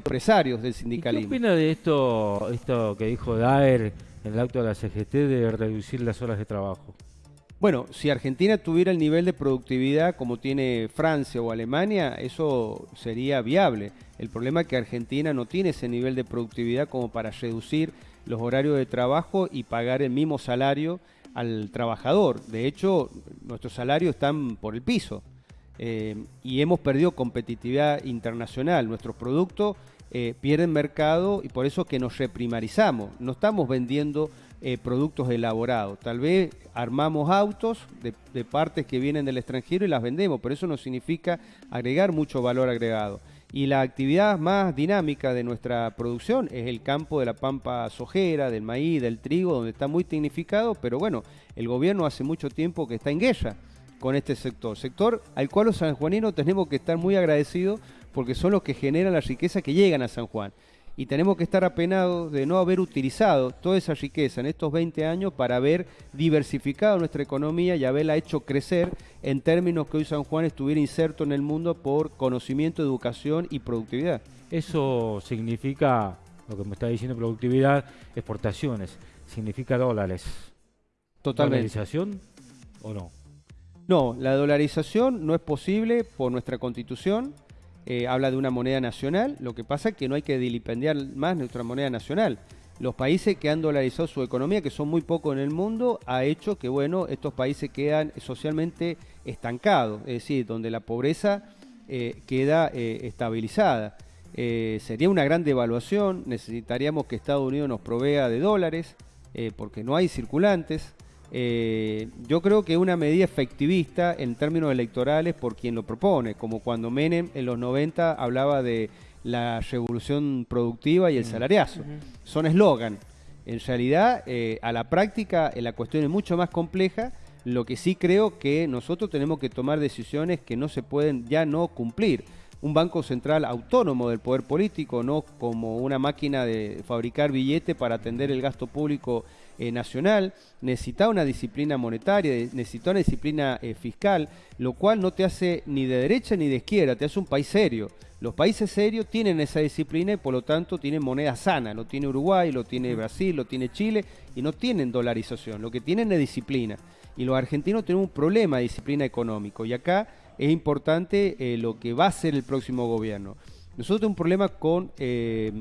empresarios del ¿Y ¿Qué sindicalismo. opina de esto, esto que dijo Daer en el acto de la CGT de reducir las horas de trabajo? Bueno, si Argentina tuviera el nivel de productividad como tiene Francia o Alemania, eso sería viable. El problema es que Argentina no tiene ese nivel de productividad como para reducir los horarios de trabajo y pagar el mismo salario al trabajador. De hecho, nuestros salarios están por el piso eh, y hemos perdido competitividad internacional. Nuestros productos eh, pierden mercado y por eso que nos reprimarizamos. No estamos vendiendo eh, productos elaborados. Tal vez armamos autos de, partes que vienen del extranjero y las vendemos, pero eso no significa agregar mucho valor agregado. Y la actividad más dinámica de nuestra producción es el campo de la pampa sojera, del maíz, del trigo, donde está muy tecnificado, pero bueno, el gobierno hace mucho tiempo que está en guerra con este sector. Sector al cual los sanjuaninos tenemos que estar muy agradecidos porque son los que generan la riqueza que llegan a San Juan. Y tenemos que estar apenados de no haber utilizado toda esa riqueza en estos 20 años para haber diversificado nuestra economía y haberla hecho crecer en términos que hoy San Juan estuviera inserto en el mundo por conocimiento, educación y productividad. Eso significa, lo que me está diciendo productividad, exportaciones, significa dólares. Totalmente. ¿Dolarización o no? No, la dolarización no es posible por nuestra constitución. Eh, habla de una moneda nacional. Lo que pasa es que no hay que dilipendiar más nuestra moneda nacional. Los países que han dolarizado su economía, que son muy pocos en el mundo, ha hecho que bueno estos países quedan socialmente estancados, es decir, donde la pobreza eh, queda eh, estabilizada. Eh, sería una gran devaluación, necesitaríamos que Estados Unidos nos provea de dólares, porque no hay circulantes. Eh, yo creo que una medida efectivista en términos electorales por quien lo propone, como cuando Menem en los 90 hablaba de la revolución productiva y el salariazo. Son eslogan. En realidad, eh, a la práctica, eh, la cuestión es mucho más compleja. Lo que sí creo que nosotros tenemos que tomar decisiones que no se pueden ya no cumplir. Un banco central autónomo del poder político, no como una máquina de fabricar billetes para atender el gasto público eh, nacional, necesita una disciplina monetaria, de- necesita una disciplina eh, fiscal, lo cual no te hace ni de derecha ni de izquierda, te hace un país serio. Los países serios tienen esa disciplina y por lo tanto tienen moneda sana, lo tiene Uruguay, lo tiene Brasil, lo tiene Chile y no tienen dolarización, lo que tienen es disciplina. Y los argentinos tenemos un problema de disciplina económico y acá es importante eh, lo que va a ser el próximo gobierno. Nosotros tenemos un problema con eh,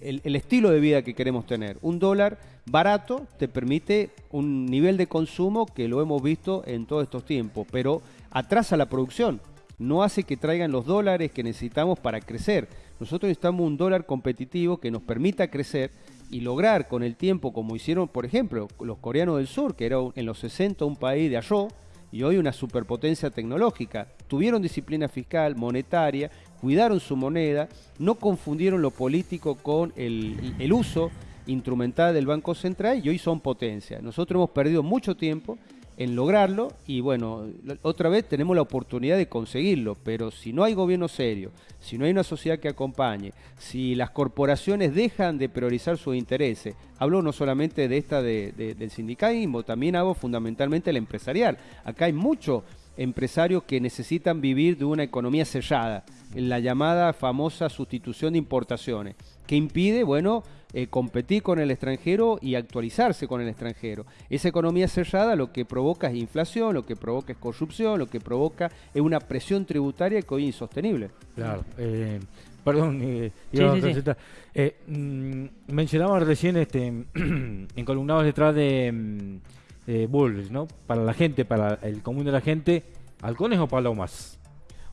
el, el estilo de vida que queremos tener. Un dólar barato te permite un nivel de consumo que lo hemos visto en todos estos tiempos, pero atrasa la producción. No hace que traigan los dólares que necesitamos para crecer. Nosotros necesitamos un dólar competitivo que nos permita crecer y lograr con el tiempo, como hicieron, por ejemplo, los coreanos del sur, que era en los 60 un país de arroz y hoy una superpotencia tecnológica. Tuvieron disciplina fiscal, monetaria, cuidaron su moneda, no confundieron lo político con el uso instrumental del Banco Central y hoy son potencia. Nosotros hemos perdido mucho tiempo en lograrlo y bueno, otra vez tenemos la oportunidad de conseguirlo, pero si no hay gobierno serio, si no hay una sociedad que acompañe, si las corporaciones dejan de priorizar sus intereses, hablo no solamente de esta de- de- del sindicalismo, también hago fundamentalmente el empresarial. Acá hay muchos empresarios que necesitan vivir de una economía sellada, en la llamada famosa sustitución de importaciones, que impide, bueno, eh, competir con el extranjero y actualizarse con el extranjero. Esa economía cerrada lo que provoca es inflación, lo que provoca es corrupción, lo que provoca es una presión tributaria que hoy es insostenible. Claro. eh, perdón, eh, Sí, sí, sí. Eh, mm, mencionaba recién este, encolumnados detrás de, mm, de Bulls, ¿no? Para la gente, para el común de la gente, ¿halcones o palomas?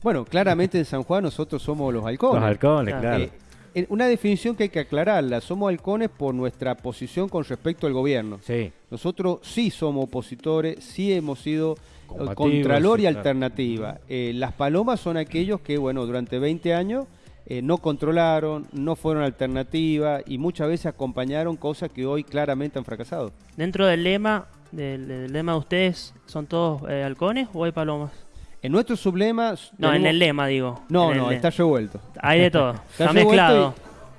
Bueno, claramente en San Juan nosotros somos los halcones. Los halcones, Claro. claro. Eh, una definición que hay que aclararla, somos halcones por nuestra posición con respecto al gobierno. sí. Nosotros sí somos opositores, sí hemos sido eh, contralor y claro. alternativa. Eh, las palomas son aquellos que, bueno, durante 20 años eh, no controlaron, no fueron alternativa y muchas veces acompañaron cosas que hoy claramente han fracasado. Dentro del lema, del, del lema de ustedes, ¿son todos eh, halcones o hay palomas? En nuestro sublema... No, en tenemos- el lema digo. No, En el no, está revuelto. Hay de todo. Está Está mezclado.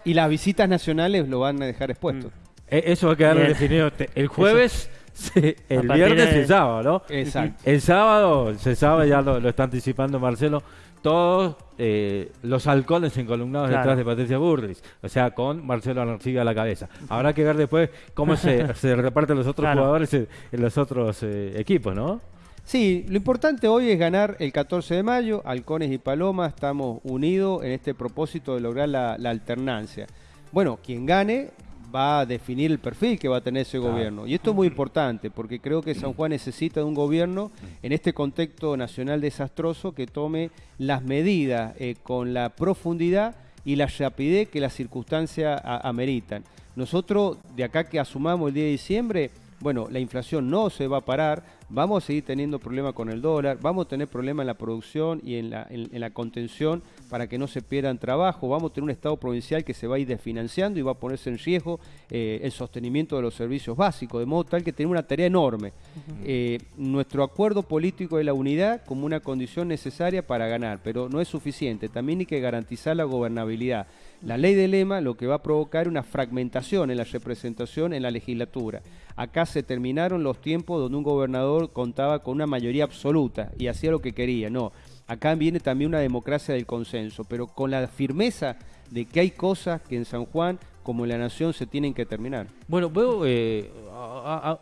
Y, y las visitas nacionales lo van a dejar expuesto. Eh, eso va a quedar Bien. definido el jueves, se- el viernes y de- el sábado, ¿no? Exacto. El sábado, se sabe, ya lo, lo está anticipando Marcelo, todos eh, los halcones encolumnados Claro. detrás de Patricia Burris, o sea, con Marcelo Arancibia a la cabeza. Habrá que ver después cómo se, se reparten los otros Claro. jugadores en, en los otros eh, equipos, ¿no? Sí, lo importante hoy es ganar el 14 de mayo. Halcones y Palomas estamos unidos en este propósito de lograr la, la alternancia. Bueno, quien gane va a definir el perfil que va a tener ese Claro. gobierno. Y esto es muy importante porque creo que San Juan necesita de un gobierno en este contexto nacional desastroso que tome las medidas eh, con la profundidad y la rapidez que las circunstancias ameritan. Nosotros, de acá que asumamos el día de diciembre, bueno, la inflación no se va a parar, vamos a seguir teniendo problemas con el dólar, vamos a tener problemas en la producción y en la, en- en la contención para que no se pierdan trabajo, vamos a tener un Estado provincial que se va a ir desfinanciando y va a ponerse en riesgo eh, el sostenimiento de los servicios básicos, de modo tal que tenemos una tarea enorme. Eh, nuestro acuerdo político es la unidad como una condición necesaria para ganar, pero no es suficiente, también hay que garantizar la gobernabilidad. La ley de lema lo que va a provocar es una fragmentación en la representación en la legislatura. Acá se terminaron los tiempos donde un gobernador contaba con una mayoría absoluta y hacía lo que quería. No, acá viene también una democracia del consenso, pero con la firmeza de que hay cosas que en San Juan, como en la Nación, se tienen que terminar. Bueno, veo, eh,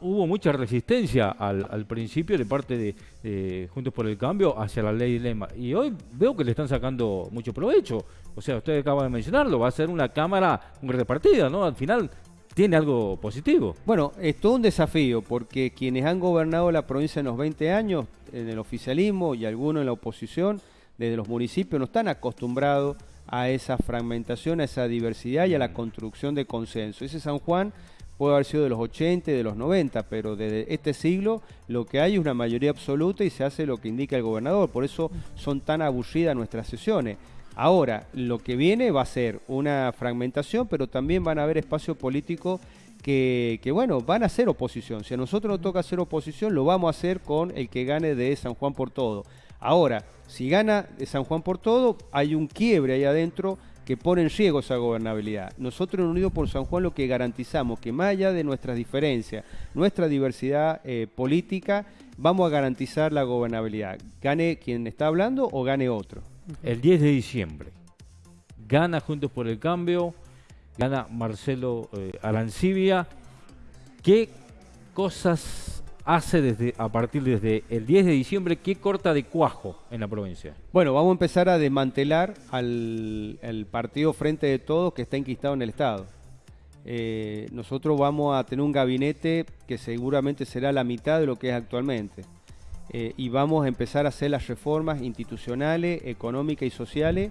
hubo mucha resistencia al, principio de parte de, Juntos por el Cambio hacia la ley lema. Y hoy veo que le están sacando mucho provecho. O sea, usted acaba de mencionarlo, va a ser una Cámara repartida, ¿no? Al final tiene algo positivo. Bueno, es todo un desafío porque quienes han gobernado la provincia en los 20 años, en el oficialismo y algunos en la oposición, desde los municipios, no están acostumbrados a esa fragmentación, a esa diversidad y a la construcción de consenso. Ese San Juan puede haber sido de los 80 y de los 90, pero desde este siglo lo que hay es una mayoría absoluta y se hace lo que indica el gobernador. Por eso son tan aburridas nuestras sesiones. Ahora, lo que viene va a ser una fragmentación, pero también van a haber espacios políticos que, que, bueno, van a hacer oposición. Si a nosotros nos toca hacer oposición, lo vamos a hacer con el que gane de San Juan por todo. Ahora, si gana de San Juan por todo, hay un quiebre ahí adentro que pone en riesgo esa gobernabilidad. Nosotros en Unidos por San Juan lo que garantizamos que más allá de nuestras diferencias, nuestra diversidad eh, política, vamos a garantizar la gobernabilidad. Gane quien está hablando o gane otro. El 10 de diciembre gana Juntos por el Cambio, gana Marcelo eh, Arancibia. ¿Qué cosas hace desde a partir desde el 10 de diciembre? ¿Qué corta de cuajo en la provincia? Bueno, vamos a empezar a desmantelar al, partido Frente de Todos que está enquistado en el Estado. Eh, nosotros vamos a tener un gabinete que seguramente será la mitad de lo que es actualmente. Eh, y vamos a empezar a hacer las reformas institucionales, económicas y sociales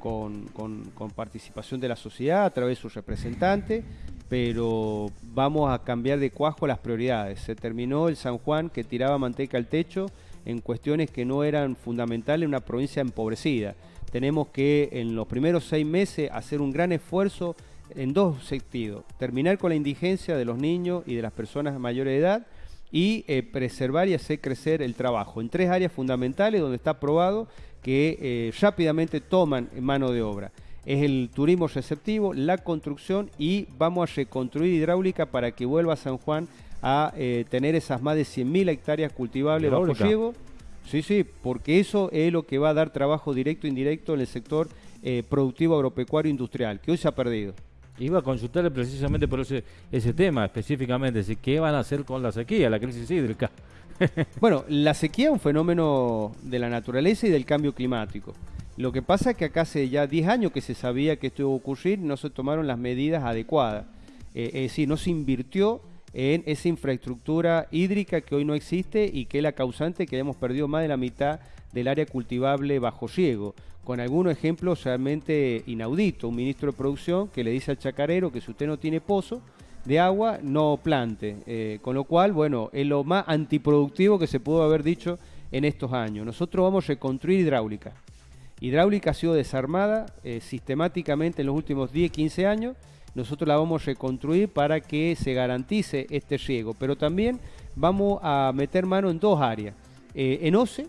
con, con- participación de la sociedad a través de sus representantes, pero vamos a cambiar de cuajo las prioridades. Se terminó el San Juan que tiraba manteca al techo en cuestiones que no eran fundamentales en una provincia empobrecida. Tenemos que en los primeros seis meses hacer un gran esfuerzo en dos sentidos. Terminar con la indigencia de los niños y de las personas de edad y eh, preservar y hacer crecer el trabajo en tres áreas fundamentales donde está probado que eh, rápidamente toman mano de obra. Es el turismo receptivo, la construcción y vamos a reconstruir hidráulica para que vuelva San Juan a eh, tener esas más de 100.000 hectáreas cultivables bajo ¿Hidráulica? riego. Sí, sí, porque eso es lo que va a dar trabajo directo e indirecto en el sector productivo agropecuario industrial, que hoy se ha perdido. Iba a consultarle precisamente por ese, tema, específicamente, si qué van a hacer con la sequía, la crisis hídrica. Bueno, la sequía es un fenómeno de la naturaleza y del cambio climático. Lo que pasa es que acá hace ya 10 años que se sabía que esto iba a ocurrir, no se tomaron las medidas adecuadas. Eh, es decir, no se invirtió en esa infraestructura hídrica que hoy no existe y que es la causante que hayamos perdido más de la mitad del área cultivable bajo riego. Con algunos ejemplos realmente inauditos. Un ministro de producción que le dice al chacarero que si usted no tiene pozo, de agua no plante. Eh, con lo cual, bueno, es lo más antiproductivo que se pudo haber dicho en estos años. Nosotros vamos a reconstruir hidráulica. Hidráulica ha sido desarmada eh, sistemáticamente en los últimos 10, 15 años. Nosotros la vamos a reconstruir para que se garantice este riego. Pero también vamos a meter mano en dos áreas. Eh, en OCE,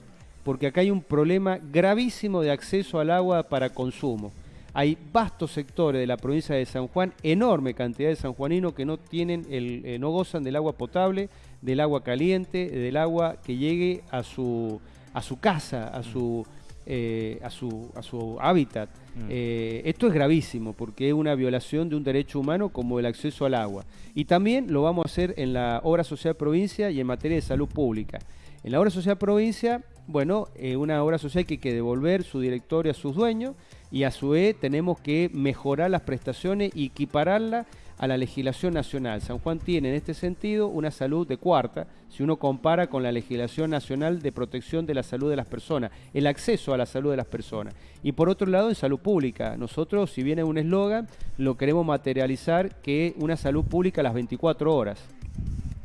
porque acá hay un problema gravísimo de acceso al agua para consumo. Hay vastos sectores de la provincia de San Juan, enorme cantidad de sanjuaninos que no tienen el, eh, no gozan del agua potable, del agua caliente, del agua que llegue a su a su casa, a su eh, a, su, a su hábitat. Mm. Eh, esto es gravísimo porque es una violación de un derecho humano como el acceso al agua. Y también lo vamos a hacer en la obra social provincia y en materia de salud pública. En la obra social provincia, bueno, eh, una obra social que hay que devolver su directorio a sus dueños y a su vez tenemos que mejorar las prestaciones y equipararlas a la legislación nacional. San Juan tiene en este sentido una salud de cuarta, si uno compara con la legislación nacional de protección de la salud de las personas, el acceso a la salud de las personas. Y por otro lado, en salud pública, nosotros, si viene un eslogan, lo queremos materializar que una salud pública a las 24 horas.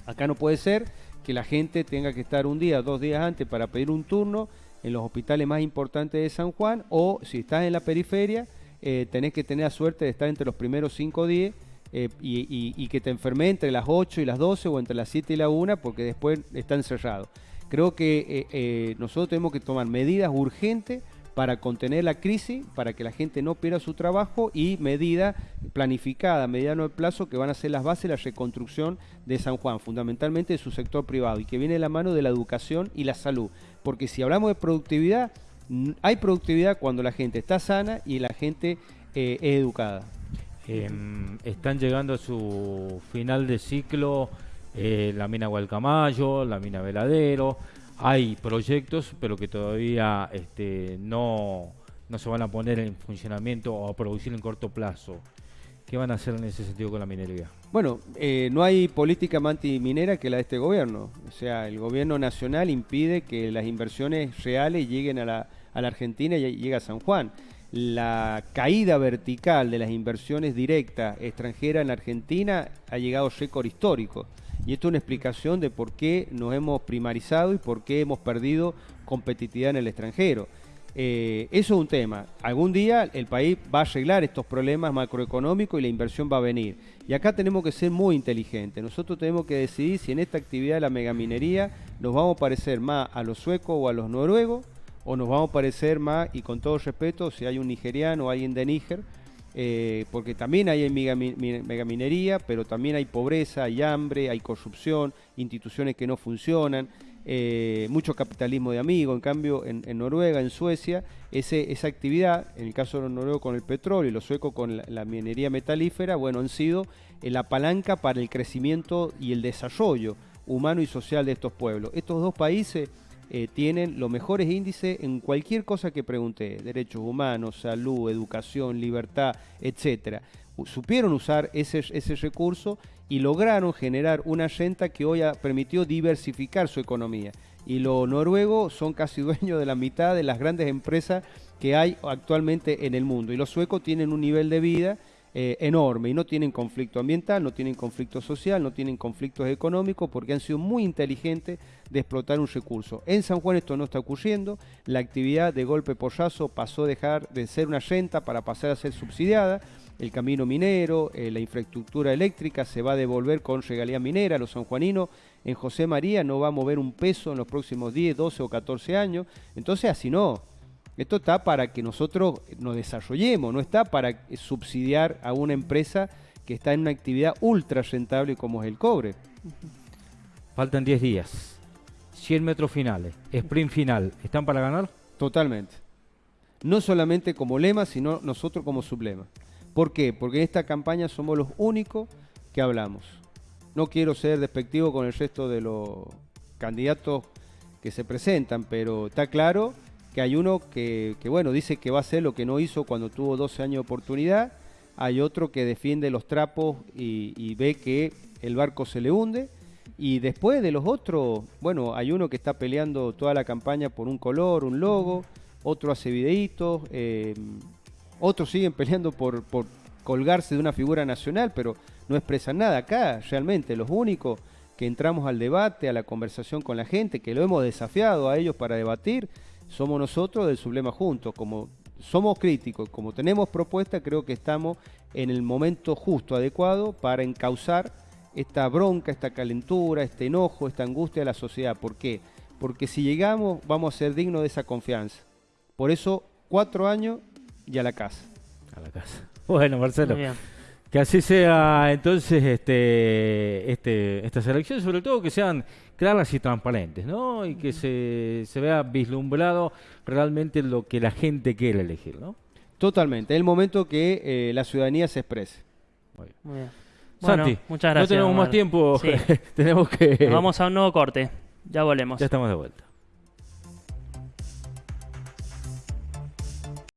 Acá no puede ser que la gente tenga que estar un día, dos días antes para pedir un turno en los hospitales más importantes de San Juan o si estás en la periferia, eh, tenés que tener la suerte de estar entre los primeros cinco días eh, y, que te enferme entre las 8 y las 12 o entre las 7 y la 1 porque después está encerrado. Creo que eh, nosotros tenemos que tomar medidas urgentes para contener la crisis, para que la gente no pierda su trabajo y medidas planificadas a mediano plazo que van a ser las bases de la reconstrucción de San Juan, fundamentalmente de su sector privado y que viene de la mano de la educación y la salud. Porque si hablamos de productividad, hay productividad cuando la gente está sana y la gente eh, es educada. Em, están llegando a su final de ciclo eh, la mina Gualcamayo, la mina Veladero hay proyectos, pero que todavía este, no, no se van a poner en funcionamiento o a producir en corto plazo. ¿Qué van a hacer en ese sentido con la minería? Bueno, eh, no hay política minera que la de este gobierno. O sea, el gobierno nacional impide que las inversiones reales lleguen a la, a la Argentina y llegue a San Juan. La caída vertical de las inversiones directas extranjeras en la Argentina ha llegado a récord histórico. Y esto es una explicación de por qué nos hemos primarizado y por qué hemos perdido competitividad en el extranjero. Eh, eso es un tema. Algún día el país va a arreglar estos problemas macroeconómicos y la inversión va a venir. Y acá tenemos que ser muy inteligentes. Nosotros tenemos que decidir si en esta actividad de la megaminería nos vamos a parecer más a los suecos o a los noruegos, o nos vamos a parecer más, y con todo respeto, si hay un nigeriano o alguien de Níger, eh, porque también hay megaminería, pero también hay pobreza, hay hambre, hay corrupción, instituciones que no funcionan, eh, mucho capitalismo de amigos. En cambio, en, Noruega, en Suecia, esa actividad, en el caso de los noruegos con el petróleo y los suecos con la, minería metalífera, bueno, han sido eh, la palanca para el crecimiento y el desarrollo humano y social de estos pueblos. Estos dos países eh, tienen los mejores índices en cualquier cosa que pregunté, derechos humanos, salud, educación, libertad, etcétera. Supieron usar ese, ese recurso y lograron generar una renta que hoy ha permitido diversificar su economía. Y los noruegos son casi dueños de la mitad de las grandes empresas que hay actualmente en el mundo. Y los suecos tienen un nivel de vida eh, enorme y no tienen conflicto ambiental, no tienen conflicto social, no tienen conflictos económicos porque han sido muy inteligentes de explotar un recurso. En San Juan esto no está ocurriendo, la actividad de golpe pollazo pasó a dejar de ser una renta para pasar a ser subsidiada, el camino minero, eh, la infraestructura eléctrica se va a devolver con regalía minera, los sanjuaninos en José María no va a mover un peso en los próximos 10, 12 o 14 años, entonces así no, esto está para que nosotros nos desarrollemos, no está para subsidiar a una empresa que está en una actividad ultra rentable como es el cobre. Faltan 10 días. 100 metros finales, sprint final, ¿están para ganar? Totalmente. No solamente como lema, sino nosotros como sublema. ¿Por qué? Porque en esta campaña somos los únicos que hablamos. No quiero ser despectivo con el resto de los candidatos que se presentan, pero está claro que hay uno que, bueno, dice que va a hacer lo que no hizo cuando tuvo 12 años de oportunidad, hay otro que defiende los trapos y, ve que el barco se le hunde, y después de los otros, bueno, hay uno que está peleando toda la campaña por un color, un logo, otro hace videitos, eh, otros siguen peleando por, por colgarse de una figura nacional, pero no expresan nada. Acá realmente los únicos que entramos al debate, a la conversación con la gente, que lo hemos desafiado a ellos para debatir, somos nosotros del Sublema Juntos. Como somos críticos, como tenemos propuesta, creo que estamos en el momento justo, adecuado, para encauzar esta bronca, esta calentura, este enojo, esta angustia de la sociedad. ¿Por qué? Porque si llegamos, vamos a ser dignos de esa confianza. Por eso, cuatro años y a la casa. A la casa. Bueno, Marcelo. Que así sea entonces este, este, estas elecciones, sobre todo que sean claras y transparentes, ¿no? Y que se, se vea vislumbrado realmente lo que la gente quiere elegir, ¿no? Totalmente. Es el momento que eh, la ciudadanía se exprese. Muy bien. Bueno, Santi, muchas gracias. no tenemos más tiempo, Sí. tenemos que... Nos vamos a un nuevo corte. Ya volvemos. Ya estamos de vuelta.